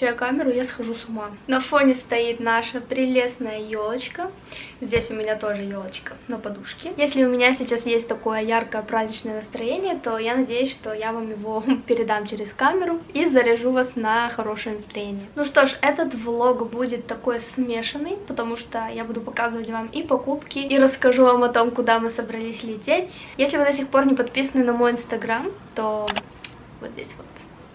включаю камеру, я схожу с ума. На фоне стоит наша прелестная елочка. Здесь у меня тоже елочка на подушке. Если у меня сейчас есть такое яркое праздничное настроение, то я надеюсь, что я вам его передам через камеру и заряжу вас на хорошее настроение. Ну что ж, этот влог будет такой смешанный, потому что я буду показывать вам и покупки, и расскажу вам о том, куда мы собрались лететь. Если вы до сих пор не подписаны на мой инстаграм, то вот здесь вот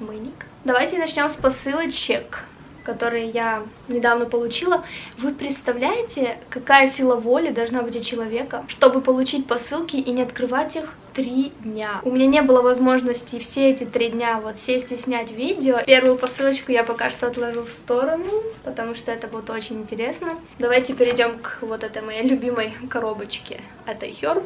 мой ник. Давайте начнем с посылочек, которые я недавно получила. Вы представляете, какая сила воли должна быть у человека, чтобы получить посылки и не открывать их три дня. У меня не было возможности все эти три дня вот сесть и снять видео. Первую посылочку я пока что отложу в сторону, потому что это будет очень интересно. Давайте перейдем к вот этой моей любимой коробочке. Это Herb.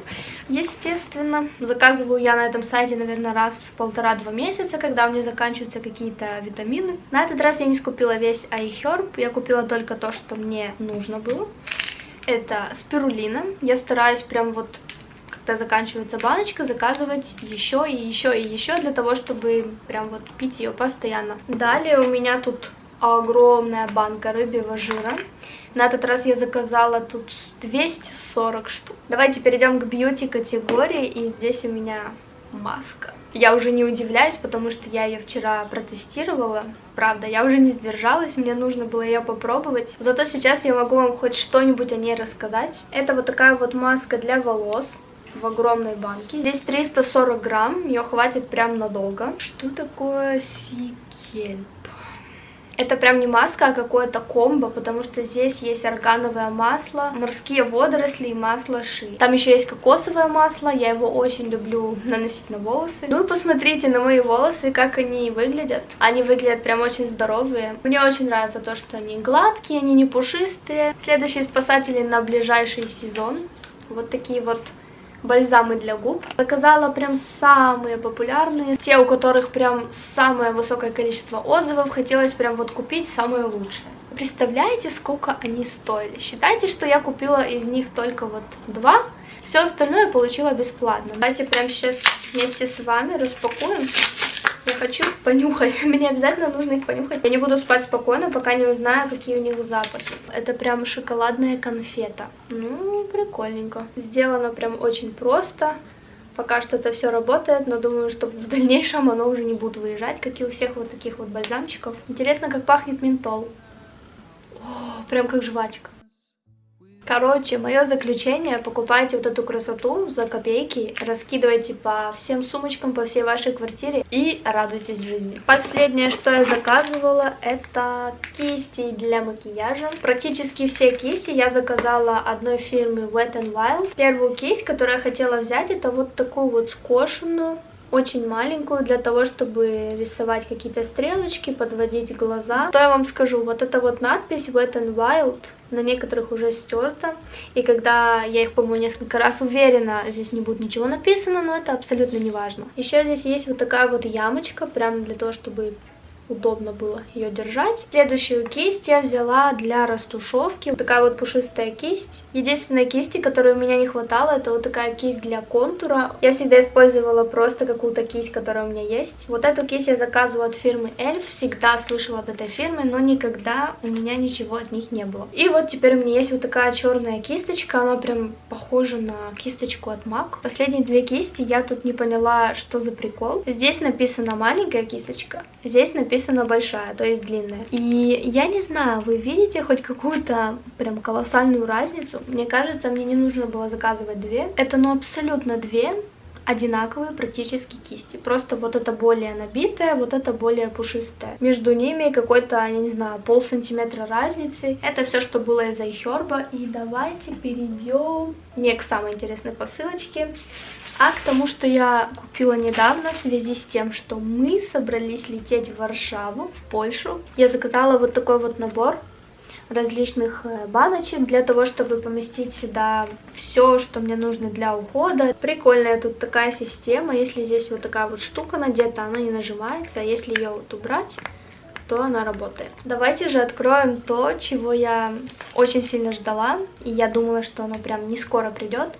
Естественно, заказываю я на этом сайте, наверное, раз в полтора-два месяца, когда у меня заканчиваются какие-то витамины. На этот раз я не скупила весь iHerb, я купила только то, что мне нужно было. Это спирулина. Я стараюсь прям вот когда заканчивается баночка, заказывать еще и еще и еще для того, чтобы прям вот пить ее постоянно. Далее у меня тут огромная банка рыбьего жира. На этот раз я заказала тут 240 штук. Давайте перейдем к бьюти категории, и здесь у меня маска. Я уже не удивляюсь, потому что я ее вчера протестировала. Правда, я уже не сдержалась, мне нужно было ее попробовать. Зато сейчас я могу вам хоть что-нибудь о ней рассказать. Это вот такая вот маска для волос в огромной банке. Здесь 340 грамм, ее хватит прям надолго. Что такое сикельп? Это прям не маска, а какое-то комбо, потому что здесь есть органовое масло, морские водоросли и масло ши. Там еще есть кокосовое масло, я его очень люблю наносить на волосы. Ну и посмотрите на мои волосы, как они выглядят. Они выглядят прям очень здоровые. Мне очень нравится то, что они гладкие, они не пушистые. Следующие спасатели на ближайший сезон. Вот такие вот бальзамы для губ. Заказала прям самые популярные, те, у которых прям самое высокое количество отзывов. Хотелось прям вот купить самые лучшие. Представляете, сколько они стоили? Считайте, что я купила из них только вот два. Все остальное получила бесплатно. Давайте прямо сейчас вместе с вами распакуем. Я хочу понюхать. Мне обязательно нужно их понюхать. Я не буду спать спокойно, пока не узнаю, какие у них запахи. Это прям шоколадная конфета. Ну, прикольненько. Сделано прям очень просто. Пока что это все работает, но думаю, что в дальнейшем оно уже не будет выезжать, как и у всех вот таких вот бальзамчиков. Интересно, как пахнет ментол. О, прям как жвачка. Короче, мое заключение, покупайте вот эту красоту за копейки, раскидывайте по всем сумочкам, по всей вашей квартире и радуйтесь жизни. Последнее, что я заказывала, это кисти для макияжа. Практически все кисти я заказала одной фирмы Wet n Wild. Первую кисть, которую я хотела взять, это вот такую вот скошенную очень маленькую для того, чтобы рисовать какие-то стрелочки, подводить глаза. То я вам скажу, вот эта вот надпись Wet n Wild на некоторых уже стерта. И когда я их, по-моему, несколько раз уверена, здесь не будет ничего написано, но это абсолютно не важно. Еще здесь есть вот такая вот ямочка, прямо для того, чтобы удобно было ее держать. Следующую кисть я взяла для растушевки. Такая вот пушистая кисть. Единственная кисти, которой у меня не хватало, это вот такая кисть для контура. Я всегда использовала просто какую-то кисть, которая у меня есть. Вот эту кисть я заказывала от фирмы Эльф. Всегда слышала об этой фирме, но никогда у меня ничего от них не было. И вот теперь у меня есть вот такая черная кисточка. Она прям похожа на кисточку от MAC. Последние две кисти я тут не поняла, что за прикол. Здесь написано маленькая кисточка, здесь написано написано большая, то есть длинная. И я не знаю, вы видите хоть какую-то прям колоссальную разницу? Мне кажется, мне не нужно было заказывать две. Это ну абсолютно две одинаковые практически кисти. Просто вот это более набитая, вот это более пушистая. Между ними какой-то, не знаю, пол сантиметра разницы. Это все, что было из Айхерба. И давайте перейдем не к самой интересной посылочке, а к тому, что я купила недавно в связи с тем, что мы собрались лететь в Варшаву, в Польшу. Я заказала вот такой вот набор различных э, баночек для того, чтобы поместить сюда все, что мне нужно для ухода. Прикольная тут такая система. Если здесь вот такая вот штука надета, она не нажимается. А если ее вот убрать, то она работает. Давайте же откроем то, чего я очень сильно ждала. И я думала, что оно прям не скоро придет.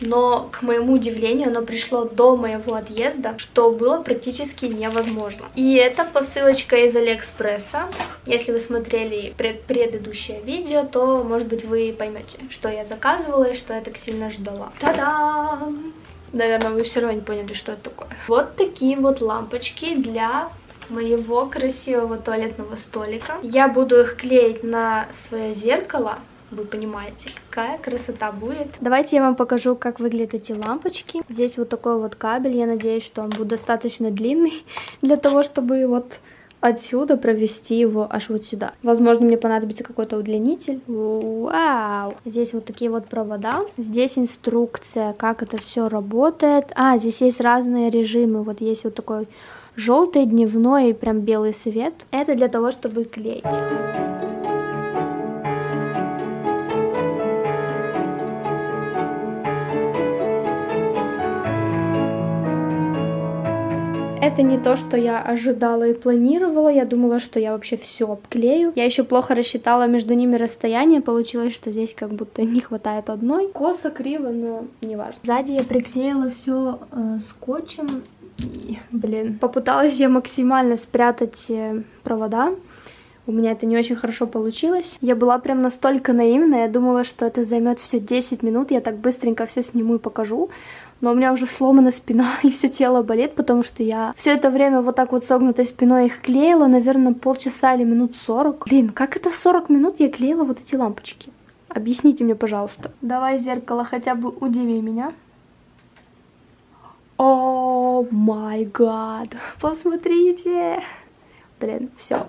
Но, к моему удивлению, оно пришло до моего отъезда, что было практически невозможно. И это посылочка из Алиэкспресса. Если вы смотрели пред предыдущее видео, то, может быть, вы поймете, что я заказывала и что я так сильно ждала. Та-дам! Наверное, вы все равно не поняли, что это такое. Вот такие вот лампочки для моего красивого туалетного столика. Я буду их клеить на свое зеркало. Вы понимаете, какая красота будет. Давайте я вам покажу, как выглядят эти лампочки. Здесь вот такой вот кабель. Я надеюсь, что он будет достаточно длинный для того, чтобы вот отсюда провести его аж вот сюда. Возможно, мне понадобится какой-то удлинитель. Вау! Здесь вот такие вот провода. Здесь инструкция, как это все работает. А, здесь есть разные режимы. Вот есть вот такой желтый, дневной и прям белый свет. Это для того, чтобы клеить. Это не то, что я ожидала и планировала. Я думала, что я вообще все обклею. Я еще плохо рассчитала между ними расстояние. Получилось, что здесь как будто не хватает одной. Косо, криво, но не важно. Сзади я приклеила все э, скотчем блин, попыталась я максимально спрятать э, провода. У меня это не очень хорошо получилось. Я была прям настолько наивная, я думала, что это займет все 10 минут, я так быстренько все сниму и покажу. Но у меня уже сломана спина и все тело болит, потому что я все это время вот так вот согнутой спиной их клеила, наверное, полчаса или минут 40. Блин, как это 40 минут я клеила вот эти лампочки? Объясните мне, пожалуйста. Давай зеркало хотя бы удиви меня. О май гад, посмотрите. Блин, все.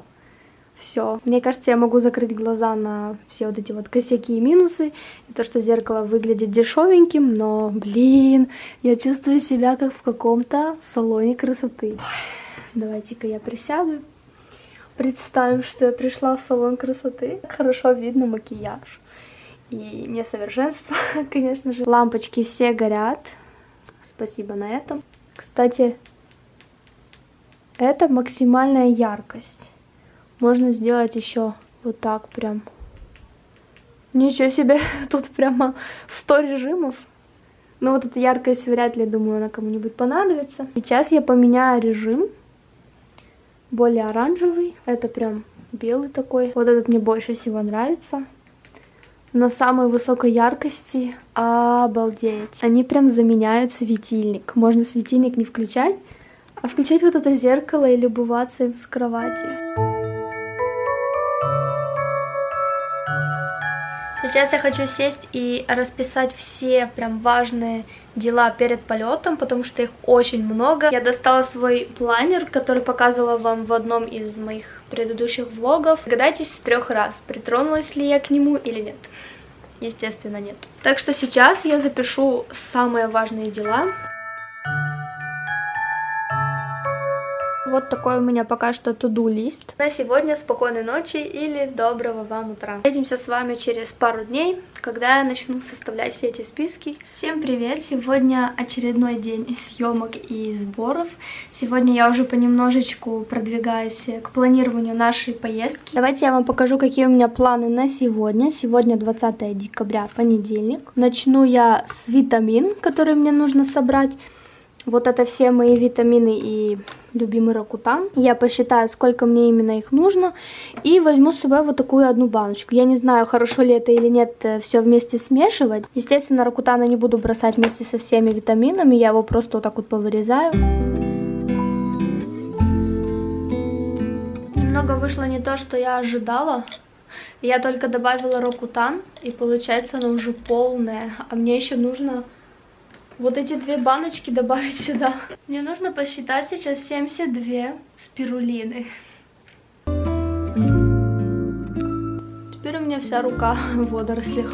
Все. Мне кажется, я могу закрыть глаза на все вот эти вот косяки и минусы. И то, что зеркало выглядит дешевеньким, но, блин, я чувствую себя как в каком-то салоне красоты. Давайте-ка я присяду. Представим, что я пришла в салон красоты. Хорошо видно макияж. И несовершенство, конечно же. Лампочки все горят спасибо на этом. Кстати, это максимальная яркость. Можно сделать еще вот так прям. Ничего себе, тут прямо 100 режимов. Но вот эта яркость вряд ли, думаю, она кому-нибудь понадобится. Сейчас я поменяю режим. Более оранжевый. Это прям белый такой. Вот этот мне больше всего нравится на самой высокой яркости. Обалдеть. Они прям заменяют светильник. Можно светильник не включать, а включать вот это зеркало и любоваться им с кровати. Сейчас я хочу сесть и расписать все прям важные дела перед полетом, потому что их очень много. Я достала свой планер, который показывала вам в одном из моих предыдущих влогов. Догадайтесь с трех раз, притронулась ли я к нему или нет. Естественно, нет. Так что сейчас я запишу самые важные дела. Вот такой у меня пока что туду лист. На сегодня спокойной ночи или доброго вам утра. Увидимся с вами через пару дней, когда я начну составлять все эти списки. Всем привет! Сегодня очередной день съемок и сборов. Сегодня я уже понемножечку продвигаюсь к планированию нашей поездки. Давайте я вам покажу, какие у меня планы на сегодня. Сегодня 20 декабря, понедельник. Начну я с витамин, который мне нужно собрать. Вот это все мои витамины и любимый ракутан. Я посчитаю, сколько мне именно их нужно. И возьму с собой вот такую одну баночку. Я не знаю, хорошо ли это или нет э, все вместе смешивать. Естественно, ракутана не буду бросать вместе со всеми витаминами. Я его просто вот так вот повырезаю. Немного вышло не то, что я ожидала. Я только добавила рокутан, и получается она уже полная. А мне еще нужно вот эти две баночки добавить сюда. Мне нужно посчитать сейчас 72 спирулины. Теперь у меня вся рука в водорослях.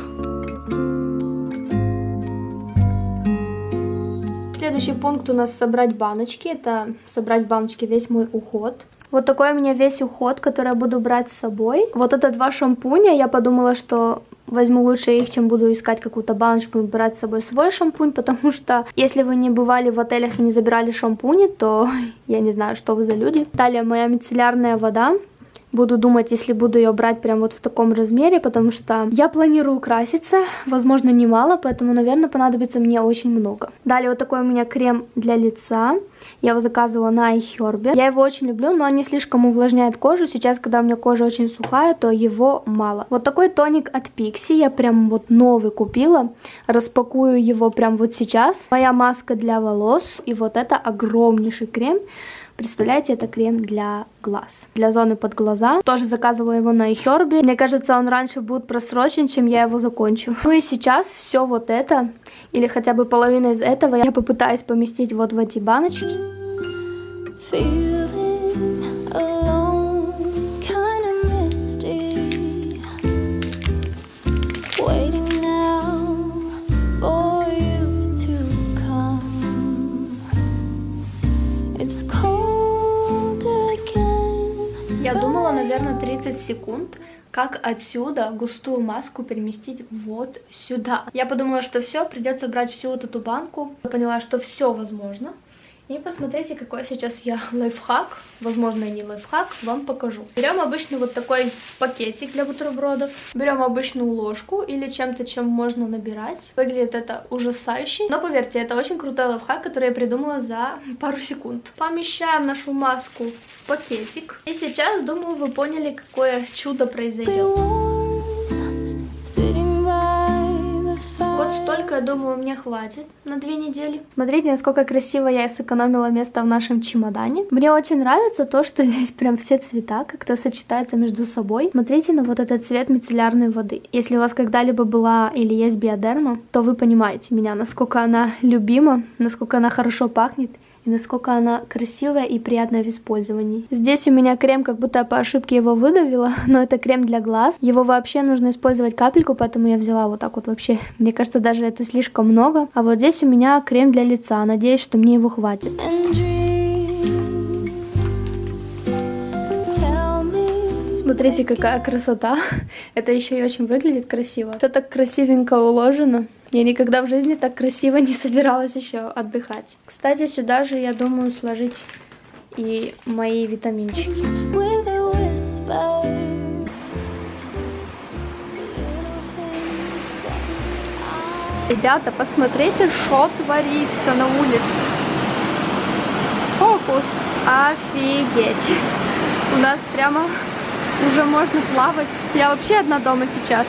Следующий пункт у нас собрать баночки. Это собрать в баночке весь мой уход. Вот такой у меня весь уход, который я буду брать с собой. Вот это два шампуня. Я подумала, что возьму лучше их, чем буду искать какую-то баночку и брать с собой свой шампунь, потому что если вы не бывали в отелях и не забирали шампуни, то я не знаю, что вы за люди. Далее моя мицеллярная вода. Буду думать, если буду ее брать прям вот в таком размере, потому что я планирую краситься, возможно, немало, поэтому, наверное, понадобится мне очень много. Далее вот такой у меня крем для лица. Я его заказывала на iHerb. Я его очень люблю, но он не слишком увлажняет кожу. Сейчас, когда у меня кожа очень сухая, то его мало. Вот такой тоник от Pixi. Я прям вот новый купила. Распакую его прям вот сейчас. Моя маска для волос. И вот это огромнейший крем. Представляете, это крем для глаз. Для зоны под глаза. Тоже заказывала его на iHerb. Мне кажется, он раньше будет просрочен, чем я его закончу. Ну и сейчас все вот это, или хотя бы половина из этого, я попытаюсь поместить вот в эти баночки. Я наверное, 30 секунд, как отсюда густую маску переместить вот сюда. Я подумала, что все, придется брать всю вот эту банку. Я поняла, что все возможно. И посмотрите, какой сейчас я лайфхак, возможно, не лайфхак, вам покажу. Берем обычный вот такой пакетик для бутербродов, берем обычную ложку или чем-то, чем можно набирать. Выглядит это ужасающе, но поверьте, это очень крутой лайфхак, который я придумала за пару секунд. Помещаем нашу маску в пакетик. И сейчас, думаю, вы поняли, какое чудо произойдет. Вот столько, я думаю, мне хватит на две недели. Смотрите, насколько красиво я сэкономила место в нашем чемодане. Мне очень нравится то, что здесь прям все цвета как-то сочетаются между собой. Смотрите на вот этот цвет мицеллярной воды. Если у вас когда-либо была или есть биодерма, то вы понимаете меня, насколько она любима, насколько она хорошо пахнет и насколько она красивая и приятная в использовании. Здесь у меня крем, как будто по ошибке его выдавила, но это крем для глаз. Его вообще нужно использовать капельку, поэтому я взяла вот так вот вообще. Мне кажется, даже это слишком много. А вот здесь у меня крем для лица. Надеюсь, что мне его хватит. Смотрите, какая красота. Это еще и очень выглядит красиво. Все так красивенько уложено. Я никогда в жизни так красиво не собиралась еще отдыхать. Кстати, сюда же я думаю сложить и мои витаминчики. Ребята, посмотрите, что творится на улице. Фокус. Офигеть. У нас прямо уже можно плавать. Я вообще одна дома сейчас.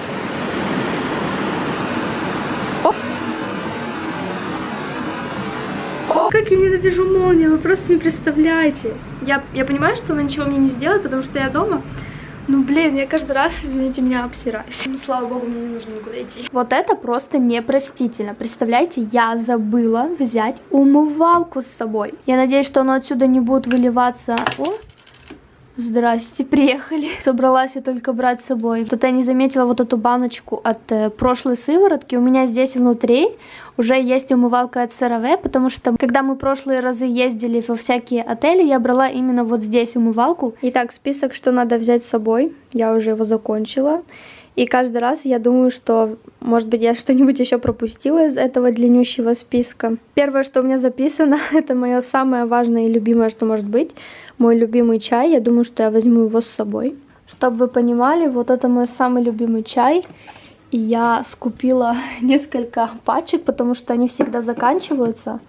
как я ненавижу молнию, вы просто не представляете. Я, я понимаю, что она ничего мне не сделает, потому что я дома. Ну, блин, я каждый раз, извините меня, обсираюсь. Ну, слава богу, мне не нужно никуда идти. Вот это просто непростительно. Представляете, я забыла взять умывалку с собой. Я надеюсь, что оно отсюда не будет выливаться. О, Здрасте, приехали. Собралась я только брать с собой. Тут я не заметила вот эту баночку от э, прошлой сыворотки. У меня здесь внутри уже есть умывалка от CeraVe, потому что когда мы прошлые разы ездили во всякие отели, я брала именно вот здесь умывалку. Итак, список, что надо взять с собой. Я уже его закончила. И каждый раз я думаю, что, может быть, я что-нибудь еще пропустила из этого длиннющего списка. Первое, что у меня записано, это мое самое важное и любимое, что может быть. Мой любимый чай. Я думаю, что я возьму его с собой. Чтобы вы понимали, вот это мой самый любимый чай. И я скупила несколько пачек, потому что они всегда заканчиваются.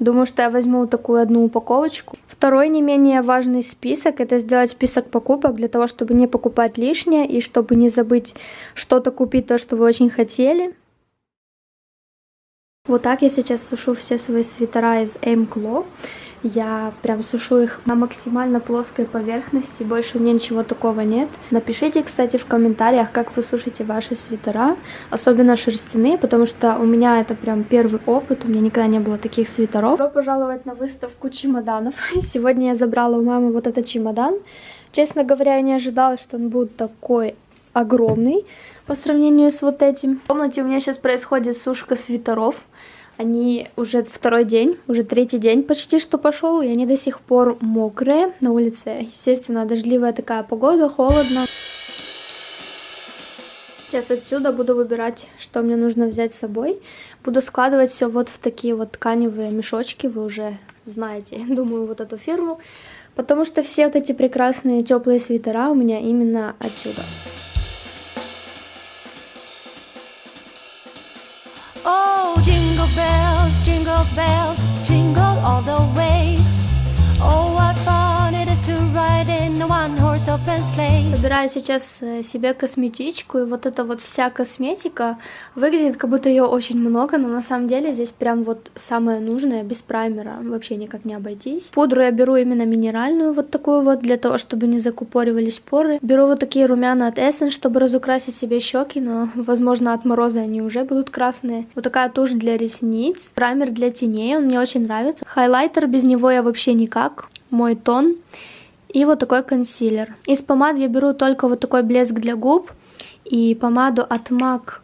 Думаю, что я возьму такую одну упаковочку. Второй не менее важный список, это сделать список покупок для того, чтобы не покупать лишнее и чтобы не забыть что-то купить, то, что вы очень хотели. Вот так я сейчас сушу все свои свитера из Aimclaw. Я прям сушу их на максимально плоской поверхности, больше у меня ничего такого нет. Напишите, кстати, в комментариях, как вы сушите ваши свитера, особенно шерстяные, потому что у меня это прям первый опыт, у меня никогда не было таких свитеров. Добро пожаловать на выставку чемоданов. Сегодня я забрала у мамы вот этот чемодан. Честно говоря, я не ожидала, что он будет такой огромный по сравнению с вот этим. В комнате у меня сейчас происходит сушка свитеров. Они уже второй день, уже третий день почти что пошел, и они до сих пор мокрые на улице. Естественно, дождливая такая погода, холодно. Сейчас отсюда буду выбирать, что мне нужно взять с собой. Буду складывать все вот в такие вот тканевые мешочки, вы уже знаете, думаю, вот эту фирму. Потому что все вот эти прекрасные теплые свитера у меня именно отсюда. Oh, bells, jingle all the way. Собираю сейчас э, себе косметичку, и вот эта вот вся косметика выглядит, как будто ее очень много, но на самом деле здесь прям вот самое нужное, без праймера, вообще никак не обойтись. Пудру я беру именно минеральную, вот такую вот, для того, чтобы не закупоривались поры. Беру вот такие румяна от Essence, чтобы разукрасить себе щеки, но, возможно, от мороза они уже будут красные. Вот такая тушь для ресниц, праймер для теней, он мне очень нравится. Хайлайтер, без него я вообще никак, мой тон. И вот такой консилер. Из помад я беру только вот такой блеск для губ и помаду от MAC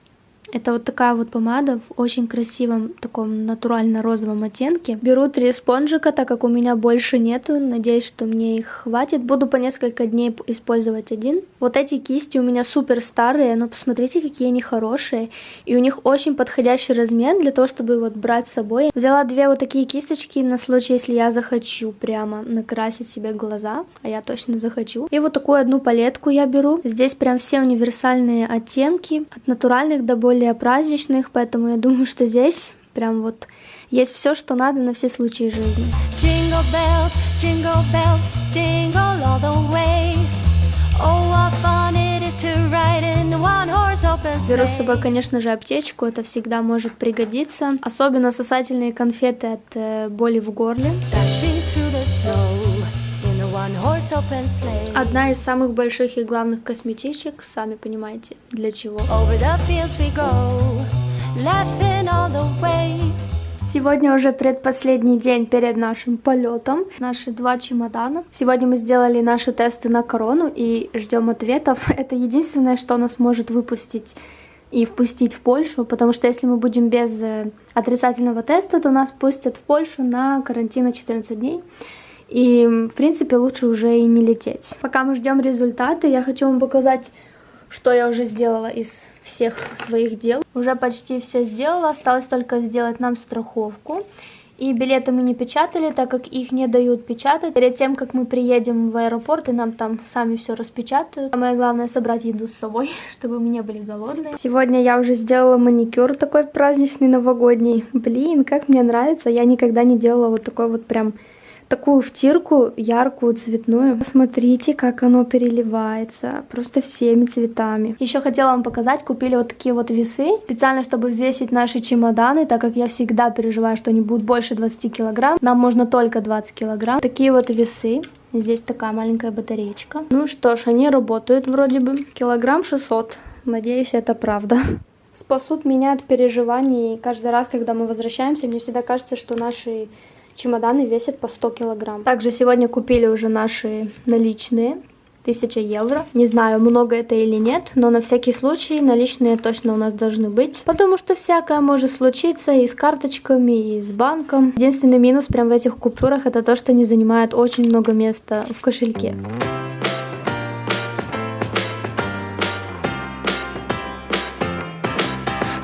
это вот такая вот помада в очень красивом таком натурально-розовом оттенке. Беру три спонжика, так как у меня больше нету. Надеюсь, что мне их хватит. Буду по несколько дней использовать один. Вот эти кисти у меня супер старые, но посмотрите, какие они хорошие. И у них очень подходящий размер для того, чтобы вот брать с собой. Взяла две вот такие кисточки на случай, если я захочу прямо накрасить себе глаза. А я точно захочу. И вот такую одну палетку я беру. Здесь прям все универсальные оттенки. От натуральных до более более праздничных, поэтому я думаю, что здесь прям вот есть все, что надо на все случаи жизни. Jingle bells, jingle bells, jingle all the way. Oh, what fun it is to ride in one horse open sleigh. Беру с собой, конечно же, аптечку, это всегда может пригодиться. Особенно сосательные конфеты от э, боли в горле. Одна из самых больших и главных косметичек, сами понимаете, для чего. Сегодня уже предпоследний день перед нашим полетом. Наши два чемодана. Сегодня мы сделали наши тесты на корону и ждем ответов. Это единственное, что нас может выпустить и впустить в Польшу, потому что если мы будем без э, отрицательного теста, то нас пустят в Польшу на карантин на 14 дней. И, в принципе, лучше уже и не лететь. Пока мы ждем результаты, я хочу вам показать, что я уже сделала из всех своих дел. Уже почти все сделала, осталось только сделать нам страховку. И билеты мы не печатали, так как их не дают печатать. Перед тем, как мы приедем в аэропорт, и нам там сами все распечатают. Самое главное собрать еду с собой, чтобы мы не были голодные. Сегодня я уже сделала маникюр такой праздничный, новогодний. Блин, как мне нравится. Я никогда не делала вот такой вот прям такую втирку яркую, цветную. Посмотрите, как оно переливается, просто всеми цветами. Еще хотела вам показать, купили вот такие вот весы, специально, чтобы взвесить наши чемоданы, так как я всегда переживаю, что они будут больше 20 килограмм. Нам можно только 20 килограмм. Такие вот весы. Здесь такая маленькая батареечка. Ну что ж, они работают вроде бы. Килограмм 600. Надеюсь, это правда. Спасут меня от переживаний. Каждый раз, когда мы возвращаемся, мне всегда кажется, что наши Чемоданы весят по 100 килограмм. Также сегодня купили уже наши наличные. 1000 евро. Не знаю, много это или нет, но на всякий случай наличные точно у нас должны быть, потому что всякое может случиться и с карточками, и с банком. Единственный минус прям в этих купюрах это то, что они занимают очень много места в кошельке.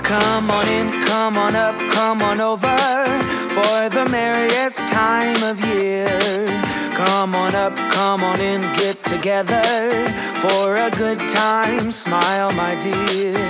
Come on in, come on up, come on over for the merriest time of year. Come on up, come on in, get together for a good time. Smile, my dear.